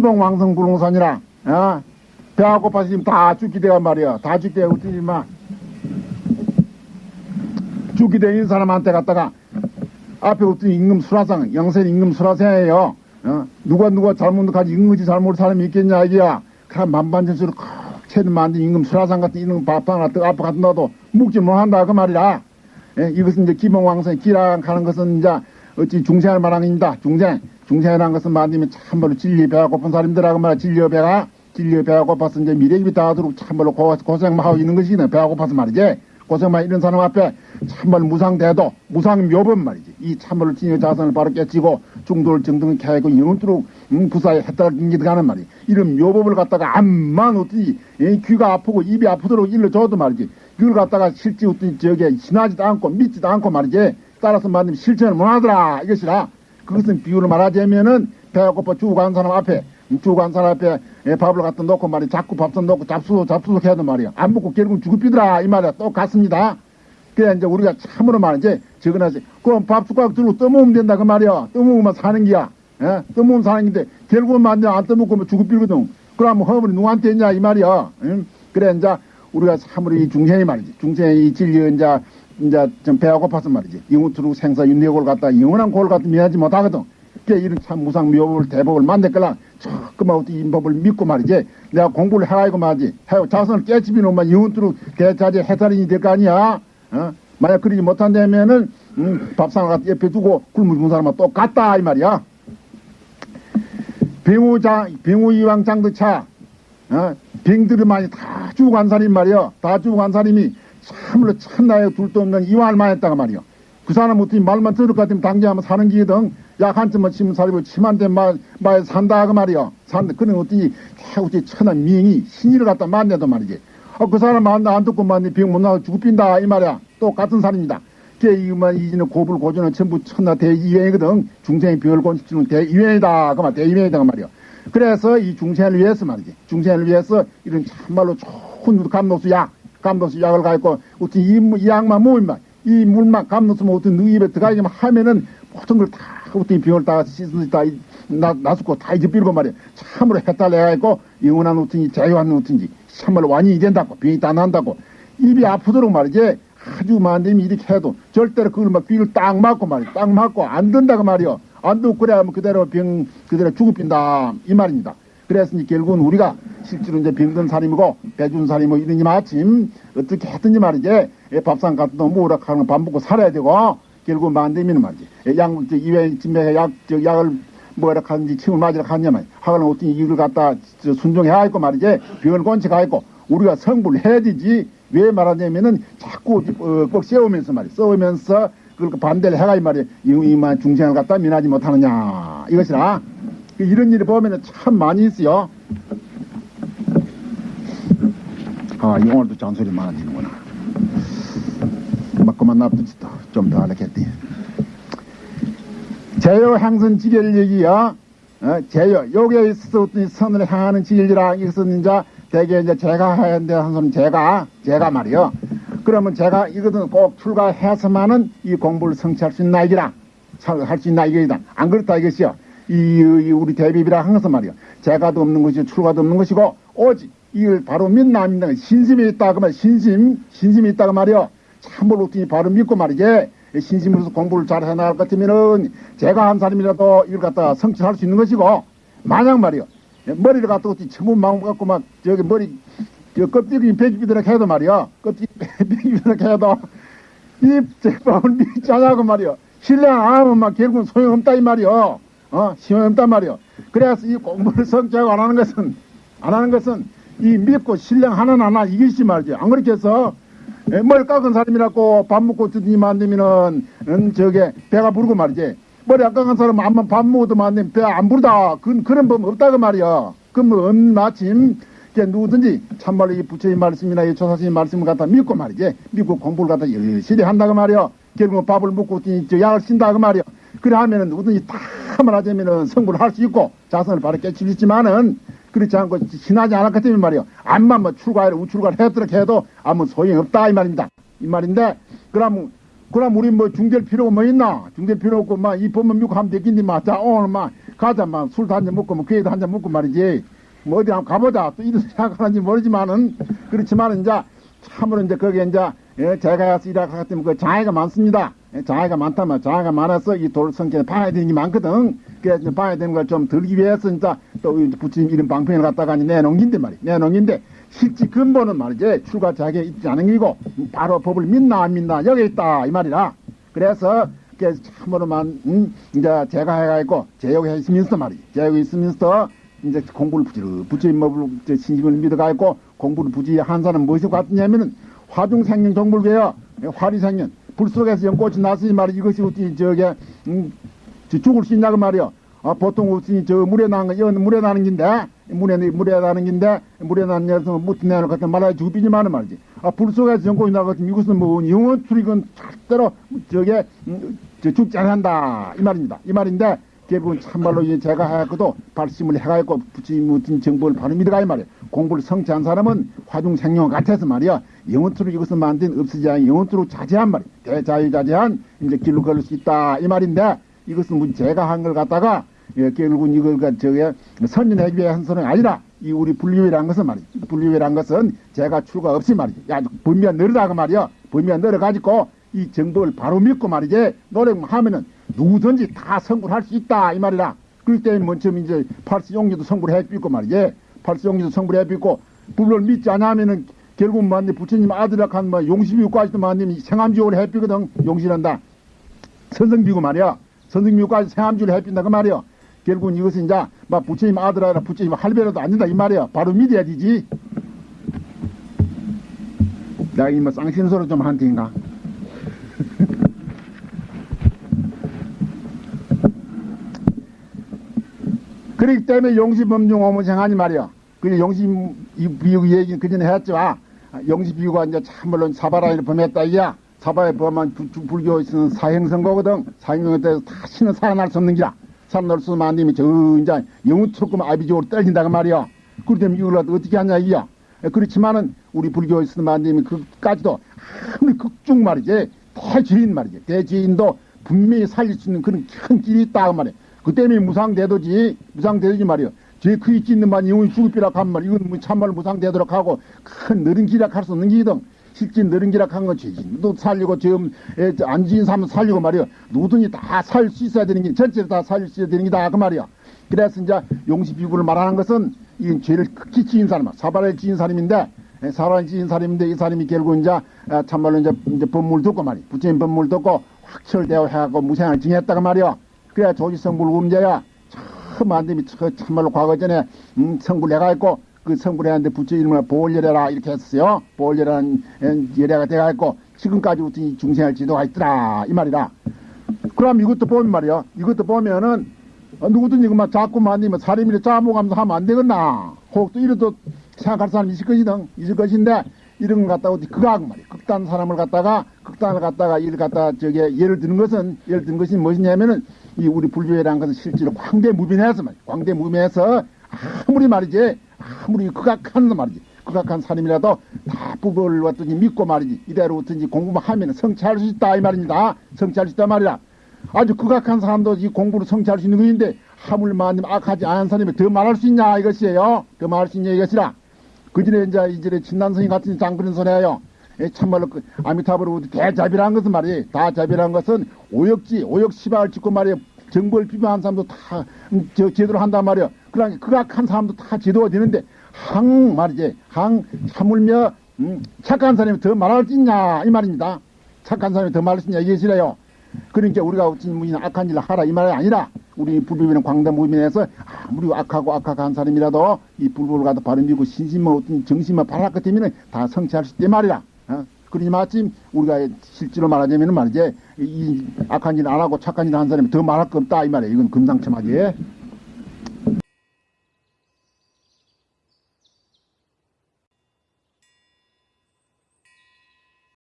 기봉왕성 불공산이라 어? 배가 고파서 지금 다 죽게 돼간 말이야. 다 죽게 되고 어쩌지 마. 죽게 된 사람한테 갔다가 앞에 어떤 임금 수라상 영세 임금 수라상이에요. 어? 누가 누가 잘못하지 임금이 잘못 사람이 있겠냐 이게야. 그럼 만반전수를 콕 채는 만든 임금 수라상 같은 이런 밥상 같은 앞에 갖다 놔도 묵지 못한다 그 말이라 예, 이것은 이제 기봉왕성 기랑 가는 것은 이제 어찌 중생을 말하는입니다 중생 중생이라는 것은 만들면 참말로 진리 배가 고픈 사람들하고 말이야. 진리 배가 진리 배가 고파서 이제 미래집이 닿도록 참말로 고, 고생만 하고 있는 것이네. 배가 고파서 말이지. 고생만 이런 사람 앞에 참말로 무상대도 무상묘법 말이지. 이 참말로 진여 자선을 바로 깨치고 중도를 정등을 캐고 영원토록 음, 구사에 해탈 경기가는 말이 이런 묘법을 갖다가 암만 어떻게 이 귀가 아프고 입이 아프도록 일러줘도 말이지. 그걸 갖다가 실제 어떤 저게 지나지도 않고 믿지도 않고 말이지. 따라서 말하면 실천을 못하더라 이것이라 그것은 비유를 말하자면은 배가 고파 죽어간 사람 앞에 죽어간 사람 앞에 예, 밥을 갖다 놓고 말이야. 자꾸 밥솥 놓고 잡수 잡수 해도 말이야. 안 먹고 결국 죽을비더라. 이 말이야. 똑같습니다. 그래 이제 우리가 참으로 말이지 적어나지. 그럼 밥 숟가락 들고 떠먹으면 된다. 그 말이야. 떠먹으면 사는 기야. 예? 떠먹으면 사는 긴데 결국은 만약 안 떠먹고 죽을비거든. 그럼 허물이 누구한테 있냐 이 말이야. 응? 그래 이제 우리가 참으로 이 중생이 말이지. 중생이 이 진리 이제 이제 좀 배가 고파서 말이지. 영우투로 생사 윤회골 갖다 영원한 골 갖다 미하지 못하거든. 그게 이런 참 무상 묘법을 대법을 만들거나 조금만 인법을 믿고 말이지. 내가 공부를 해가지고 말이지. 해 자선을 깨치비 놓으면 영원투로 대자재 해탈인이 될 거 아니야. 어? 만약 그러지 못한다면은 음, 밥상을 갖다 옆에 두고 굶을 준 사람은 똑같다 이 말이야. 병우장 병우이왕 장도차 어? 병들이 많이 다 죽어간 사람 말이야. 다 죽어간 사람이 참으로 천나에 둘도 없는 이완만 했다가 말이요. 그 사람 어떻게 말만 들을 것 같으면 당장 하면 사는 기든 약 한쯤만 치면 살고 침한테 말, 말 산다 그 말이요. 산다. 그는 어떻게 어떻게 천한 미행이 신의를 갖다 만내도 말이지. 어, 그 사람 만나 안 듣고 만니 병못 나고 죽빈다 이 말이야. 똑같은 사람입니다. 그 이만 이지는 고불 고전은 전부 천나 대이행이거든. 중생의 병을 고치는 대이행이다 그 말, 대이행이다 그 말이요. 그래서 이 중생을 위해서 말이지. 중생을 위해서 이런 참말로 좋은 감노수 약 감독수 약을 가있고 어떤 이, 이 약만 모으면 이 물만 감독수면 어떤 너 입에 들어가기만 하면은 모든 걸 다 어떤 병을 다 씻은 다 나수고 다 잊어버리고 말이야 참으로 해달래가 있고 영원한 어떤지 자유한 어떤지 참말로 완전히 된다고 병이 다 난다고. 입이 아프도록 말이지 아주 만들면 이렇게 해도 절대로 그걸 막 귀를 딱 맞고 말이야 딱 맞고 안 된다고 말이야 안 듣고 그래야 뭐 그대로 병 그대로 죽어빈다. 이 말입니다 이제 결국은 우리가 실제로 이제 병든 사람이고 배준 뭐 이러니 마침 어떻게 했든지 말이지. 예, 밥상 같은 거 뭐라 하는 밥 먹고 살아야 되고 결국 만되면 말이지? 예, 약 이외 진맥에 약 저, 약을 뭐라 하는지 침을 맞으러 갔냐면 하거나 어떤 이유를 갖다 순종해야 했고 말이지. 병을 건치가 있고 우리가 성불 해야 되지. 왜 말하냐면은 자꾸 어, 꼭 세우면서 말이야. 세우면서 그걸 반대를 해가 이 말이야. 이만 중생을 갖다 민하지 못하느냐. 이것이라 이런 일을 보면 참 많이 있어요. 아, 오늘도 잔소리 많아지는구나. 놔두지 또. 좀더 하려겠대. 제요 향선 지결 얘기야. 어, 제요. 있어서 어떤 선을 향하는 지결이라 이것은 이제 대개 이제 제가 되는데 한 손은 제가, 제가 말이요. 그러면 제가 이것은 꼭 출가해서만은 이 공부를 성취할 수 있나 이기라. 할 수 있나 이기다. 안 그렇다 이것이요. 이, 이 우리 대비비라 한 것은 말이요. 제가도 없는 것이고 출가도 없는 것이고 오직 이걸 바로 믿나 안 믿나 신심이 있다 그 말, 신심, 신심이 있다 그 말이요. 참으로 어떻게 바로 믿고 말이지. 신심으로서 공부를 잘 해나갈 것 같으면은 제가 한 사람이라도 이걸 갖다가 성취할 수 있는 것이고 만약 말이요. 머리를 갖다 어떻게 전문 마음 갖고 막 저기 머리 저 껍데기 베기비도록 해도 말이요. 껍데기 베기비도록 해도 이 제법을 믿지 않냐고 말이요. 신뢰 안 하면 막 결국은 소용없다 이 말이요. 어, 시험없단 말이요. 그래서 이 공부를 성취하고 안 하는 것은, 안 하는 것은 이 믿고 신령 하나 하나 이것이 말이지. 안 그렇게 해서, 예, 머리 깎은 사람이라고 밥 먹고 드니 만들면은, 음, 저게 배가 부르고 말이지. 머리 안 깎은 사람은 한번 밥 먹어도 만들면 배 안 부르다. 그, 그런 법 없다고 말이야. 그러면 마침, 누구든지 참말로 이 부처의 말씀이나 이 조사스님 말씀을 갖다 믿고 말이지. 믿고 공부를 갖다 열심히 한다고 말이야. 결국은 밥을 먹고 저 약을 쓴다고 말이야. 그래 하면은 누구든지 다 말하자면은 성불을 할 수 있고 자선을 바로 깨칠 수 있지만은 그렇지 않고 신하지 않았기 때문에 말이요. 암만 뭐 출가를 우출가를 했도록 해도 아무 소용이 없다 이 말입니다. 이 말인데 그럼 그럼 우리 뭐 중될 필요가 뭐 있나? 중될 필요 없고 막 이 법만 믿고 하면 되겠니? 막 자 오늘 막 가자, 막 술도 한 잔 먹고, 뭐 괴도 한 잔 먹고 말이지. 뭐 어디 한번 가보자. 또 이런 생각하는지 모르지만은, 그렇지만은 이제, 참으로 이제 거기에 이제, 예, 제가 가서 일하고 하기 때문에 그 장애가 많습니다. 예, 장애가 많다면 장애가 많아서 이 돌 성격에 봐야 되는 게 많거든. 그래서 봐야 되는 걸 좀 들기 위해서 진짜 또이 부처님 이런 방편을 갖다가 내놓긴데 말이야. 내놓긴데 실제 근본은 말이지 출가 자격에 있지 않은 게고 바로 법을 믿나 안 믿나 여기 있다 이 말이라. 그래서 참으로만 음, 이제 제가 해가지고 제욕에 있으면서 말이지. 제욕에 있으면서 이제 공부를 부지런 부처님 법을 신심을 믿어가지고 공부를 부지한 사람은 무엇이 같냐면은 화중생명 정불교요 화리생년 불 속에서 연꽃이 났으니 말이 이것이 어찌 저게 음, 저 죽을 수 있냐고 말이요. 아, 보통 어찌 저 물에 나는 거, 이건 물에 나는 긴데, 물에, 물에 나는 긴데, 물에 나는 녀석은 못 내는 것 같은 말아야 죽비지만은 말이지. 아, 불 속에서 연꽃이 나거든 이것은 뭐, 영원 출익은 절대로 저게, 음, 저 죽지 않는다. 이 말입니다. 이 말인데, 대부분 참말로 제가 해갖고도 발심을 해가지고 부처님 어떤 정보를 바로 믿어가 이 말이야. 공부를 성취한 사람은 화중 생명 같아서 말이야. 영원토록 이것을 만든 없어지 않은 영원토록 자제한 말이야. 대자유자제한 이제 길로 걸을 수 있다. 이 말인데 이것은 뭐 제가 한 걸 갖다가 예, 결국은 이걸 가 저게 선진하기 위한 소는 아니라 이 우리 분류회란 것은 말이야. 분류회란 것은 제가 출가 없이 말이지. 야, 분명 늘다가 말이야. 분명 늘어가지고 이 정보를 바로 믿고 말이지. 노력하면은 누구든지 다 성불 할 수 있다. 이 말이라. 그럴 때는 먼저 이제 팔수용기도 성불해 삐고 말이지. 팔수용기도 성불해 삐고 불을 믿지 않으면은 결국 만데 부처님 아들이라 한뭐 용시비유까지도 만님 생암지옥을 해삐거든. 용신한다. 선성비고 말이야. 선성비유까지 생암지옥을 해삐다 그 말이야. 결국은 이것은 이제 막 부처님 아들이라 부처님 할배라도 아니다 이 말이야. 바로 믿어야 되지. 내가 이뭐 쌍신 소리 좀한 테인가. 그렇기 때문에 용시범중 오문생하니 말이야. 그 용시 비유 얘기 그 전에 했죠. 아, 용시 비유가 이제 참말로 사바라를 범했다 이야. 사바에 범한 불교 있는 사행선거거든. 사행선거 때서 다시는 살아날 수 없는 기라. 살아날 수 없는 만님이 저 이제 영우트로금 아비적으로 떨린다고 말이야. 그렇기 때문에 이걸 어떻게 하냐 이야. 그렇지만은 우리 불교에 있는 만님이 그까지도 아무리 극중 말이지. 대지인 말이지. 대지인도 분명히 살릴 수 있는 그런 큰 길이 있다 그 말이야. 그 때문에 무상대도지, 무상대도지 말이요. 제 크기 찢는 만 영혼이 죽을비라 한 말, 이건 뭐 참말 무상되도록 하고, 큰 느린 기락 할 수 없는 기든. 실제 느린 기락 한건 죄진도 살리고, 지금, 안 지인 사람 살리고 말이요. 누구든지 다 살 수 있어야 되는 게, 전체를 다 살릴 수 있어야 되는 게다, 그 말이야. 그래서 이제 용시 비구를 말하는 것은, 이 죄를 극히 지은 사람, 사발을 지은 사람인데, 사발을 지은 사람인데, 이 사람이 결국 이제, 참말로 이제, 이제 법물 듣고 말이야. 부처님 법물 듣고, 확철대어 해갖고 무생을 징했다고 말이야. 그래야 조지성불 음자야. 참 안됨이 참말로 과거 전에 음, 성불 해가 있고 그 성불했는데 부처 이름을 보월열애라 이렇게 했어요. 보월열애라는 열애가 돼가 있고 지금까지 어떤 중생할 지도가 있더라 이 말이다. 그럼 이것도 보면 말이야. 이것도 보면은 어, 누구든 이것만 자꾸 만들면 사람이 짜먹으면서 하면 안 되겠나. 혹도 이래도 생각할 사람이 있을 것이든 있을 것인데 이런 걸 갖다가 어디 극악 말이야. 극단 사람을 갖다가 극단을 갖다가 이를 갖다 저게 예를 드는 것은 예를 드는 것이 무엇이냐면은 이 우리 불교회라는 것은 실제로 광대무빈해서 말이야. 광대무빈해서 아무리 말이지 아무리 극악한 말이지 극악한 사람이라도 다 법을 왔더니 믿고 말이지 이대로 어떤지 공부만 하면 성취할 수 있다 이 말입니다. 성취할 수 있다 말이야. 아주 극악한 사람도 이 공부를 성취할 수 있는 것인데 하물마님 악하지 않은 사람이 더 말할 수 있냐 이것이에요. 더 말할 수 있냐 이것이라. 그 전에 이제 이전에 진난성이 같은 장그런 소리예요. 참말로 그 아미타불을 대자비라는 것은 말이에요. 다 자비라는 것은 오역지, 오역시바를 짓고 말이에요. 정보를 비방한 사람도 다, 음, 저, 제대로 한단 말이에요. 그러니 극악한 사람도 다 제도가 되는데, 항 말이지. 항, 참을며, 음, 착한 사람이 더 말할 수 있냐, 이 말입니다. 착한 사람이 더 말할 수 있냐, 이것이래요. 그러니까 우리가 어찌 무슨 악한 일을 하라, 이 말이 아니라, 우리 불법이는 광대 무민에서 아무리 악하고 악한 사람이라도 이 불법을 갖다 바로 믿고 신심만 어떤 정신만 바랄 것 때문에 다 성취할 수 있단 말이라. 어? 그러니 마침 우리가 실제로 말하자면 말이지 이 악한 일안 하고 착한 일한 사람이 더 말할 거 없다 이 말이에요. 이건 금상첨화지.